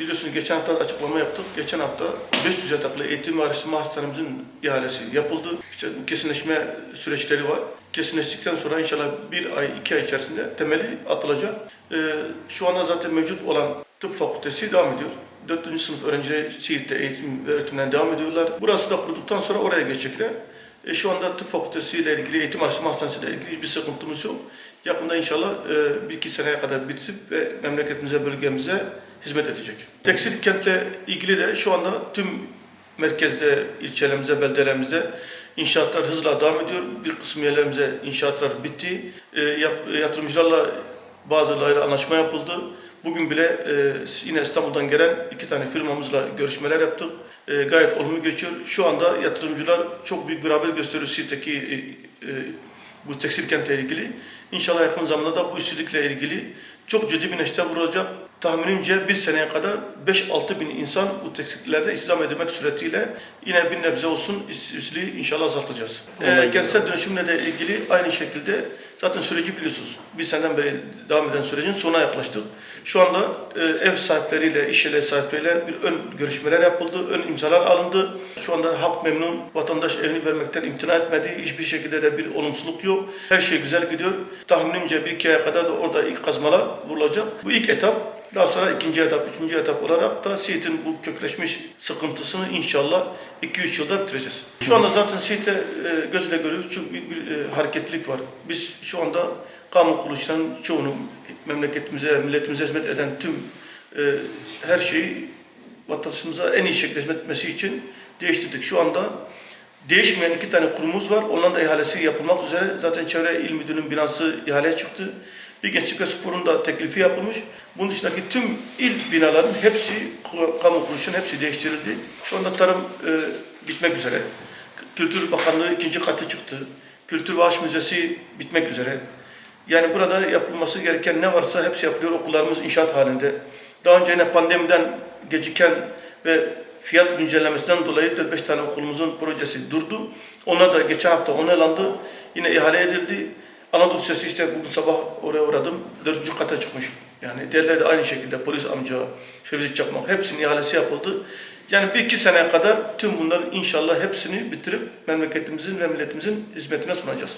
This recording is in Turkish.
Biliyorsunuz geçen hafta açıklama yaptık. Geçen hafta 500 yataklı eğitim ve araştırma hastanemizin ihalesi yapıldı. İşte kesinleşme süreçleri var. Kesinleştikten sonra inşallah bir ay, iki ay içerisinde temeli atılacak. Ee, şu anda zaten mevcut olan tıp fakültesi devam ediyor. 4. sınıf öğrencileri Siirt'te eğitim ve öğretimlerine devam ediyorlar. Burası da kurduktan sonra oraya geçecekler. E, şu anda tıp fakültesiyle ilgili, eğitim araştırma hastanesiyle ilgili hiçbir sıkıntımız yok. Yakında inşallah e, bir iki seneye kadar bitip ve memleketimize, bölgemize hizmet edecek. Tekstil kentle ilgili de şu anda tüm merkezde, ilçelerimize, beldelerimizde inşaatlar hızla devam ediyor. Bir kısım yerlerimize inşaatlar bitti. E, yap, yatırımcılarla bazılarıyla anlaşma yapıldı. Bugün bile e, yine İstanbul'dan gelen iki tane firmamızla görüşmeler yaptık. E, gayet olumlu geçiyor. Şu anda yatırımcılar çok büyük bir rağbet gösteriyor Siirt'teki e, e, bu tekstil kentle ilgili. İnşallah yakın zamanda da bu işsizlikle ilgili çok ciddi bir neşte vurulacak. Tahminimce bir seneye kadar 5-6 bin insan bu tekstillerde istihdam edilmek suretiyle yine bir nebze olsun işsizliği inşallah azaltacağız. E, kentsel dönüşümle de ilgili aynı şekilde zaten süreci biliyorsunuz. Bir seneden beri devam eden sürecin sonuna yaklaştık. Şu anda e, ev sahipleriyle, iş yerleri sahipleriyle bir ön görüşmeler yapıldı, ön imzalar alındı. Şu anda halk memnun, vatandaş evini vermekten imtina etmedi. Hiçbir şekilde de bir olumsuzluk yok. Her şey güzel gidiyor. Tahminimce bir iki aya kadar da orada ilk kazmalar vurulacak. Bu ilk etap. Daha sonra ikinci etap, üçüncü etap olarak da Siirt'in bu kökleşmiş sıkıntısını inşallah 2-3 yılda bitireceğiz. Şu anda zaten Siirt'te e, gözle görüyoruz çok büyük bir e, hareketlilik var. Biz şu anda kamu kuruluşlarının çoğunu memleketimize, milletimize hizmet eden tüm e, her şeyi vatandaşımıza en iyi şekilde hizmet etmesi için değiştirdik. Şu anda değişmeyen iki tane kurumumuz var. Onların da ihalesi yapılmak üzere. Zaten Çevre İl Müdürlüğü'nün binası ihaleye çıktı. Ve Spor'un da teklifi yapılmış. Bunun dışındaki tüm il binaların hepsi, kamu kuruluşunun hepsi değiştirildi. Şu anda tarım e, bitmek üzere. Kültür Bakanlığı ikinci katı çıktı. Kültür ve Müzesi bitmek üzere. Yani burada yapılması gereken ne varsa hepsi yapılıyor. Okullarımız inşaat halinde. Daha önce yine pandemiden geciken ve fiyat güncellemesinden dolayı 4-5 tane okulumuzun projesi durdu. Onlar da geçen hafta onaylandı. Yine ihale edildi. Anadolu Sesi işte bugün sabah oraya uğradım. Dördüncü kata çıkmış. Yani diğerleri de aynı şekilde polis amca, Fevzi Çakmak hepsinin ihalesi yapıldı. Yani bir iki seneye kadar tüm bunların inşallah hepsini bitirip memleketimizin ve milletimizin hizmetine sunacağız.